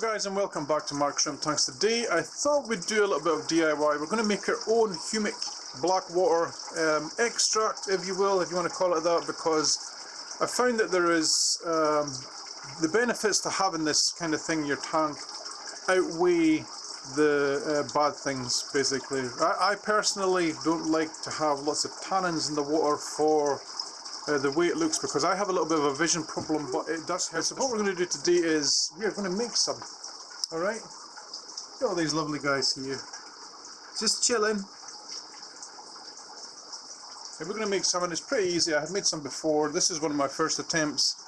Guys and welcome back to Mark Shrimp Tanks. Today I thought we'd do a little bit of DIY. We're going to make our own humic black water um, extract if you will, if you want to call it that because I found that there is um, the benefits to having this kind of thing in your tank outweigh the uh, bad things basically. I, I personally don't like to have lots of tannins in the water for uh, the way it looks because I have a little bit of a vision problem but it does help. So what we're going to do today is we're going to make some. Alright? At all these lovely guys here. Just chilling. And we're going to make some and it's pretty easy. I have made some before. This is one of my first attempts.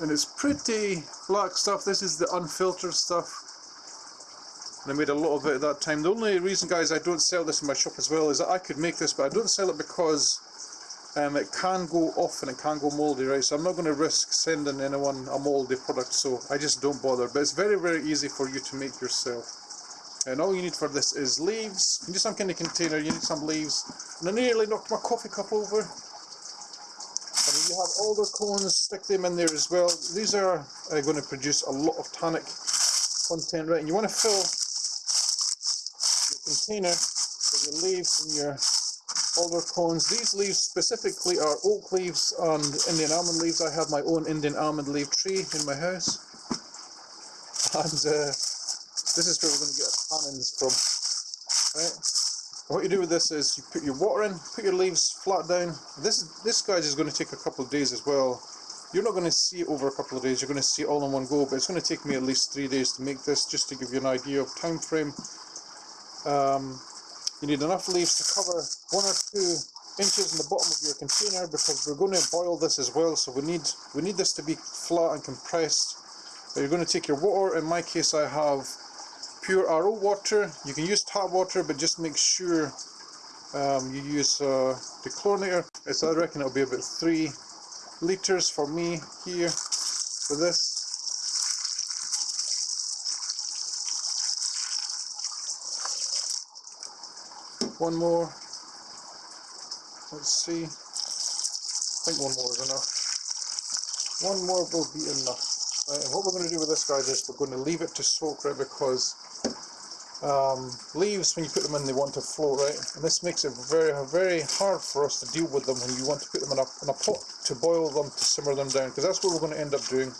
And it's pretty black stuff. This is the unfiltered stuff. And I made a lot of it at that time. The only reason guys I don't sell this in my shop as well is that I could make this but I don't sell it because um, it can go off and it can go mouldy, right? So I'm not going to risk sending anyone a mouldy product, so I just don't bother. But it's very, very easy for you to make yourself. And all you need for this is leaves. You need some kind of container, you need some leaves. And I nearly knocked my coffee cup over. And you have alder cones, stick them in there as well. These are uh, going to produce a lot of tannic content, right? And you want to fill your container with your leaves and your alder cones. These leaves specifically are oak leaves and Indian almond leaves. I have my own Indian almond leaf tree in my house. And uh, this is where we're going to get our tannins from. Right? what you do with this is you put your water in, put your leaves flat down. This this guys is going to take a couple of days as well. You're not going to see it over a couple of days, you're going to see it all in one go, but it's going to take me at least three days to make this, just to give you an idea of time frame. Um, you need enough leaves to cover one or two inches in the bottom of your container because we're going to boil this as well. So we need we need this to be flat and compressed. You're going to take your water. In my case I have pure RO water. You can use tap water but just make sure um, you use uh, chlorinator so I reckon it'll be about three liters for me here for this one more. Let's see. I think one more is enough. One more will be enough. Right, and what we're going to do with this guys is we're going to leave it to soak right because um, leaves when you put them in they want to float right? And this makes it very very hard for us to deal with them when you want to put them in a, in a pot to boil them to simmer them down because that's what we're going to end up doing.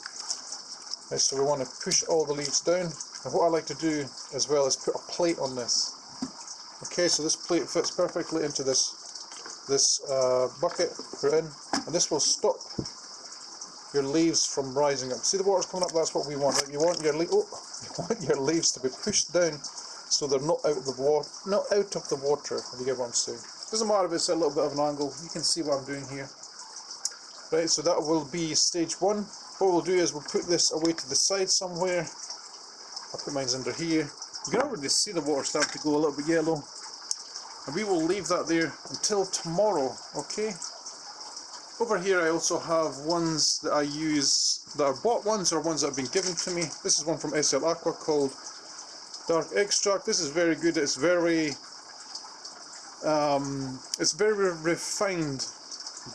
Right, so we want to push all the leaves down. And what I like to do as well is put a plate on this Okay, so this plate fits perfectly into this this uh, bucket we're in, and this will stop your leaves from rising up. See the water's coming up, that's what we want. Right? You want your oh, you want your leaves to be pushed down so they're not out of the water not out of the water, if you get what I'm saying. Doesn't matter if it's a little bit of an angle, you can see what I'm doing here. Right, so that will be stage one. What we'll do is we'll put this away to the side somewhere. I'll put mine under here. You can already see the water start to go a little bit yellow. And we will leave that there until tomorrow, okay? Over here I also have ones that I use that are bought ones or ones that have been given to me. This is one from SL Aqua called Dark Extract. This is very good. It's very um, it's very refined.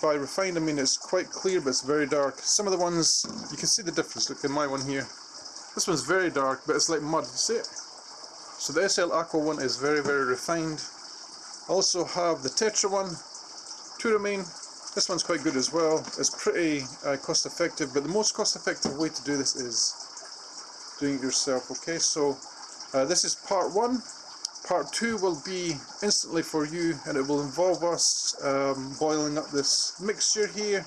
By refined I mean it's quite clear but it's very dark. Some of the ones, you can see the difference. Look in my one here. This one's very dark but it's like mud. you See it? So the SL Aqua one is very, very refined. Also have the Tetra one, remain. This one's quite good as well. It's pretty uh, cost effective, but the most cost effective way to do this is doing it yourself. Okay, so uh, this is part one. Part two will be instantly for you, and it will involve us um, boiling up this mixture here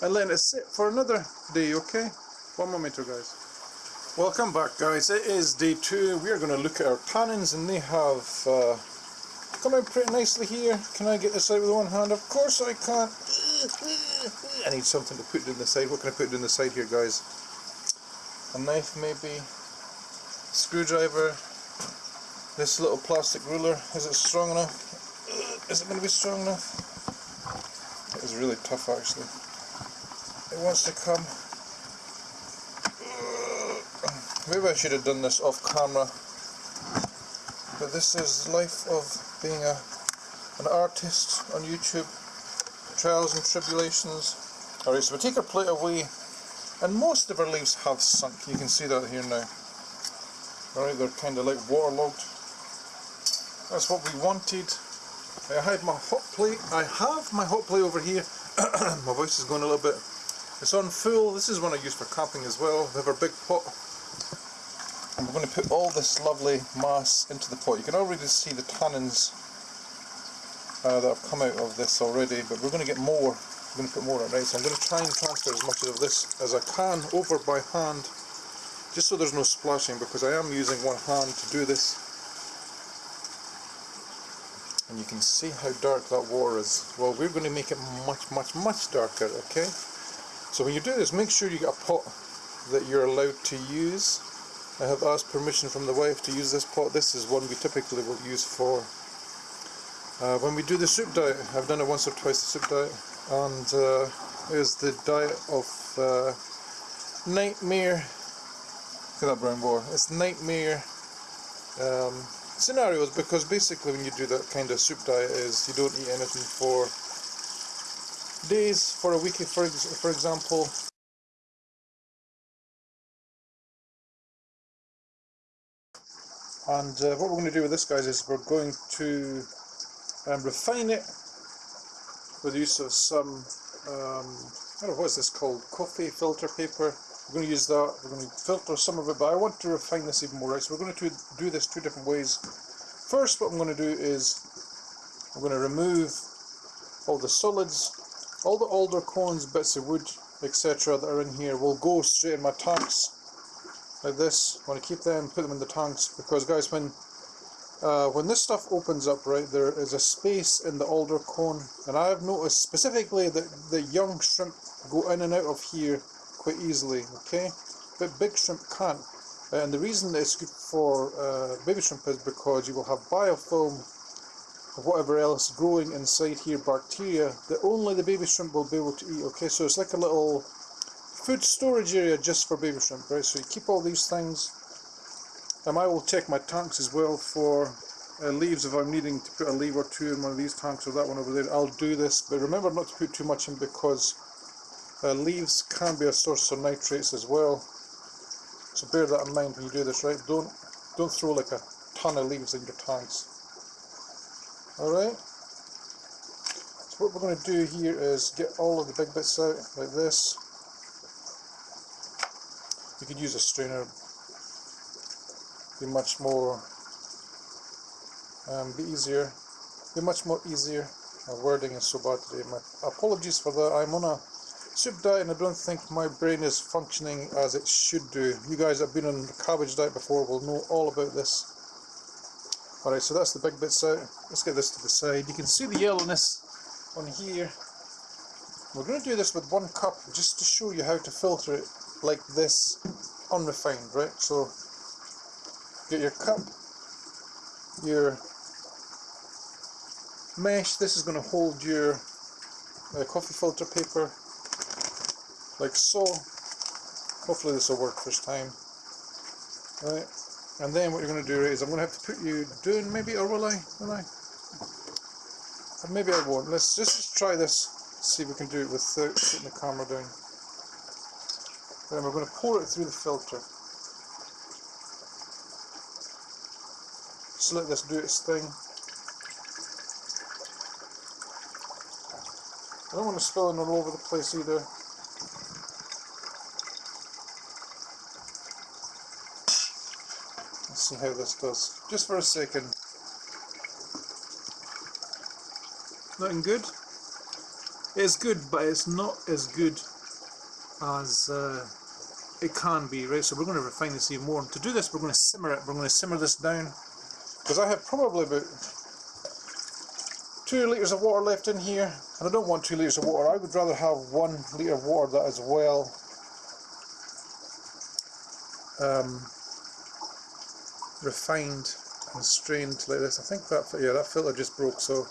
and letting it sit for another day. Okay, one meter, guys. Welcome back guys, it is day two. We are going to look at our tannins and they have uh, come out pretty nicely here. Can I get this out with one hand? Of course I can't. I need something to put in the side. What can I put in the side here guys? A knife maybe? Screwdriver? This little plastic ruler, is it strong enough? Is it going to be strong enough? It is really tough actually. It wants to come Maybe I should have done this off camera. But this is life of being a an artist on YouTube. Trials and tribulations. Alright, so we take our plate away And most of our leaves have sunk. You can see that here now. Alright, they're kind of like waterlogged. That's what we wanted. I have my hot plate. I have my hot plate over here. my voice is going a little bit. It's on full. This is one I use for camping as well. We have our big pot. And we're going to put all this lovely mass into the pot. You can already see the tannins uh, that have come out of this already, but we're going to get more I'm going to put more on, right? So I'm going to try and transfer as much of this as I can over by hand, just so there's no splashing, because I am using one hand to do this. And you can see how dark that water is. Well, we're going to make it much, much, much darker, okay? So when you do this, make sure you get a pot that you're allowed to use. I have asked permission from the wife to use this pot. This is one we typically will use for uh, when we do the soup diet. I've done it once or twice, the soup diet and uh, is the diet of uh, nightmare look at that brown boar it's nightmare um, scenarios because basically when you do that kind of soup diet is you don't eat anything for days for a week for, for example and uh, what we're going to do with this guys is we're going to um, refine it with the use of some, um, I don't know, what is this called, coffee filter paper. We're going to use that, we're going to filter some of it, but I want to refine this even more, right? So we're going to do this two different ways. First, what I'm going to do is, I'm going to remove all the solids, all the alder cones, bits of wood, etc. that are in here will go straight in my tanks, like this. I want to keep them, put them in the tanks, because guys, when uh, when this stuff opens up, right, there is a space in the alder cone, and I have noticed specifically that the young shrimp go in and out of here quite easily, okay? But big shrimp can't. And the reason it's good for uh, baby shrimp is because you will have biofilm or whatever else growing inside here, bacteria, that only the baby shrimp will be able to eat, okay? So it's like a little food storage area just for baby shrimp, right? So you keep all these things um, I will check my tanks as well for uh, leaves if I'm needing to put a leaf or two in one of these tanks or that one over there. I'll do this, but remember not to put too much in because uh, leaves can be a source of nitrates as well. So bear that in mind when you do this, right? Don't don't throw like a ton of leaves in your tanks. Alright? So what we're going to do here is get all of the big bits out like this. Could use a strainer. Be much more um, be easier be much more easier my wording is so bad today my apologies for that. I'm on a soup diet and I don't think my brain is functioning as it should do. You guys have been on the cabbage diet before. Will know all about this. Alright so that's the big bits out. Let's get this to the side. You can see the yellowness on here. We're going to do this with one cup just to show you how to filter it like this unrefined right so get your cup, your mesh, this is going to hold your uh, coffee filter paper like so. Hopefully this will work first time. Right, and then what you're going to do is I'm going to have to put you down maybe, or will I? Will I? Or maybe I won't. Let's just, just try this, see if we can do it without putting the camera down. Then we're going to pour it through the filter. Just let this do its thing. I don't want to spill it all over the place either. Let's see how this does. Just for a second. Looking good? It's good, but it's not as good as uh, it can be, right? So we're going to refine this even more. And to do this, we're going to simmer it. We're going to simmer this down because I have probably about two litres of water left in here and I don't want two litres of water, I would rather have one litre of water that is well um, refined and strained like this. I think that, yeah, that filter just broke so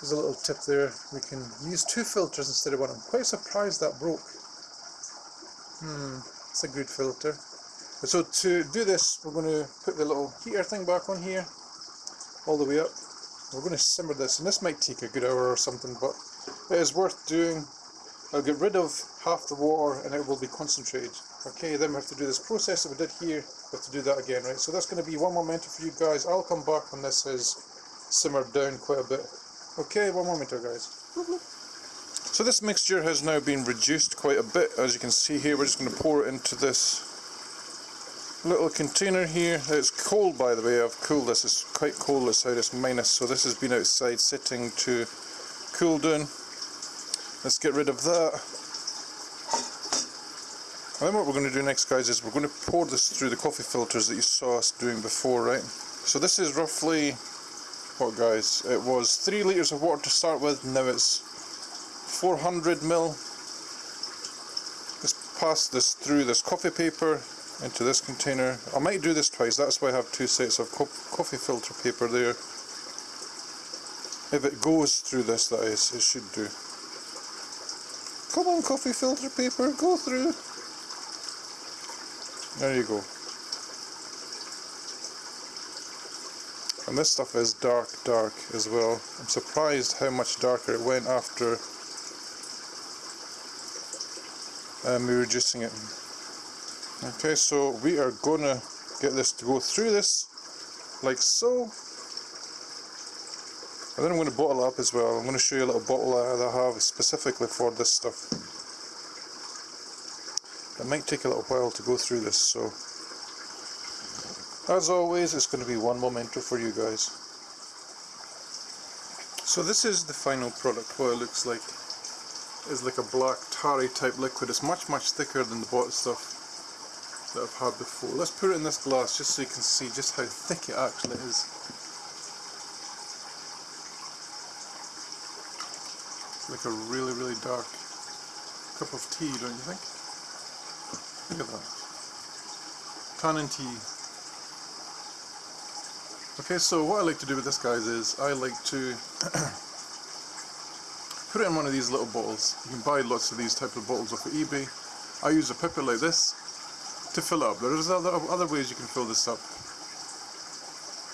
there's a little tip there. We can use two filters instead of one. I'm quite surprised that broke. Hmm, it's a good filter. So to do this, we're going to put the little heater thing back on here, all the way up. We're going to simmer this, and this might take a good hour or something, but it is worth doing. I'll get rid of half the water and it will be concentrated. Okay, then we have to do this process that we did here, we have to do that again, right? So that's going to be one more minute for you guys. I'll come back when this has simmered down quite a bit. Okay, one more minute guys. So this mixture has now been reduced quite a bit, as you can see here. We're just going to pour it into this little container here. It's cold by the way, I've cooled this, it's quite cold outside, it's minus, so this has been outside sitting to cool down. Let's get rid of that. And then what we're going to do next guys is we're going to pour this through the coffee filters that you saw us doing before, right? So this is roughly, what guys, it was 3 litres of water to start with, now it's 400 mil. Let's pass this through this coffee paper into this container. I might do this twice, that's why I have two sets of co coffee filter paper there. If it goes through this, that is, it should do. Come on, coffee filter paper, go through. There you go. And this stuff is dark, dark as well. I'm surprised how much darker it went after um, me reducing it. Okay, so we are gonna get this to go through this like so. And then I'm going to bottle up as well. I'm going to show you a little bottle that I have specifically for this stuff. It might take a little while to go through this, so as always it's going to be one memento for you guys. So this is the final product, what it looks like. It's like a black tarry type liquid. It's much much thicker than the bottle stuff that I've had before. Let's put it in this glass just so you can see just how thick it actually is. It's like a really really dark cup of tea, don't you think? Look at that. Tannin tea. Okay, so what I like to do with this guys is I like to put it in one of these little bottles. You can buy lots of these type of bottles off of eBay. I use a pipette like this to fill up. There's other, other ways you can fill this up.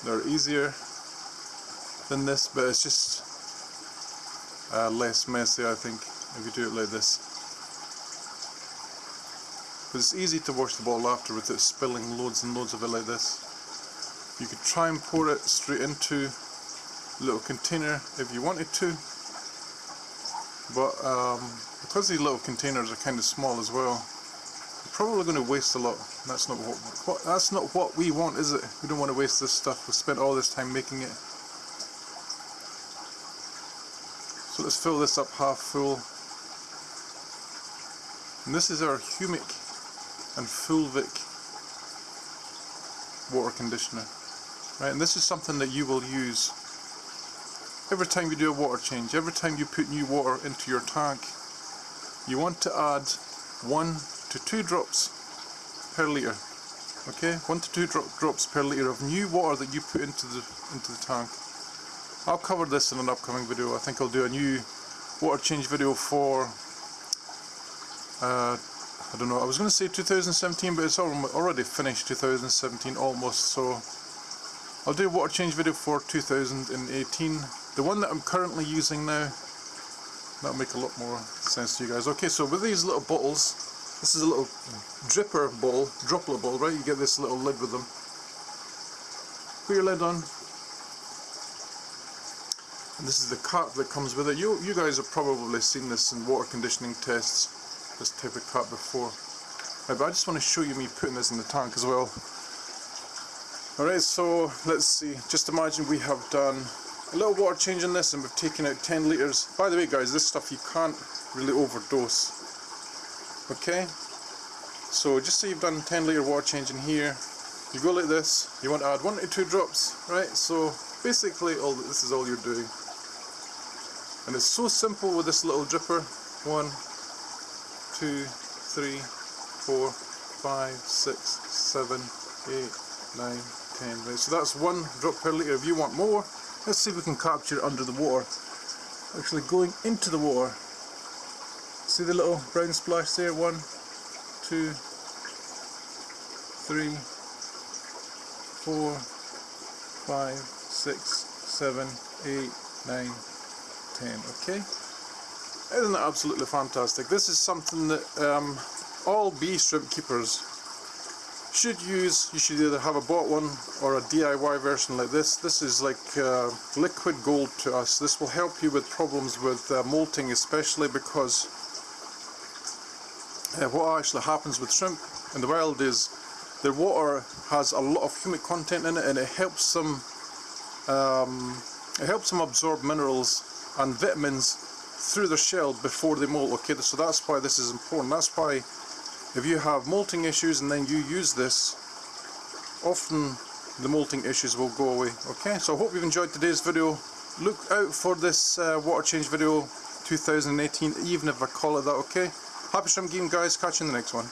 They're easier than this, but it's just uh, less messy, I think, if you do it like this. But it's easy to wash the bottle after without spilling loads and loads of it like this. You could try and pour it straight into a little container if you wanted to, but um, because these little containers are kind of small as well, we're probably going to waste a lot. That's not what, what, that's not what we want, is it? We don't want to waste this stuff. We spent all this time making it. So let's fill this up half full. And this is our Humic and Fulvic water conditioner. Right, and this is something that you will use every time you do a water change, every time you put new water into your tank. You want to add one to two drops per litre. Okay, one to two drops per litre of new water that you put into the into the tank. I'll cover this in an upcoming video. I think I'll do a new water change video for uh, I don't know. I was going to say 2017, but it's already finished 2017 almost. So I'll do a water change video for 2018. The one that I'm currently using now, that'll make a lot more sense to you guys. Okay, so with these little bottles, this is a little dripper bowl, droplet bowl, right? You get this little lid with them. Put your lid on. And this is the cap that comes with it. You, you guys have probably seen this in water conditioning tests, this type of cap before. Right, but I just want to show you me putting this in the tank as well. Alright, so let's see. Just imagine we have done little water change in this and we've taken out 10 litres. By the way guys, this stuff you can't really overdose okay? So just so you've done 10 litre water change in here. You go like this. You want to add one to two drops right? So basically all this is all you're doing. And it's so simple with this little dripper. One two three four five six seven eight nine ten. Right so that's one drop per litre. If you want more let's see if we can capture it under the water actually going into the water See the little brown splash there? One, two, three, four, five, six, seven, eight, nine, ten. Okay? Isn't that absolutely fantastic? This is something that um, all bee shrimp keepers should use. You should either have a bought one or a DIY version like this. This is like uh, liquid gold to us. This will help you with problems with uh, molting especially because uh, what actually happens with shrimp in the wild is their water has a lot of humic content in it and it helps them um, it helps them absorb minerals and vitamins through their shell before they molt okay so that's why this is important that's why if you have molting issues and then you use this often the molting issues will go away okay? So I hope you've enjoyed today's video. Look out for this uh, water change video 2018 even if I call it that okay? Happy shrimp game guys. Catch you in the next one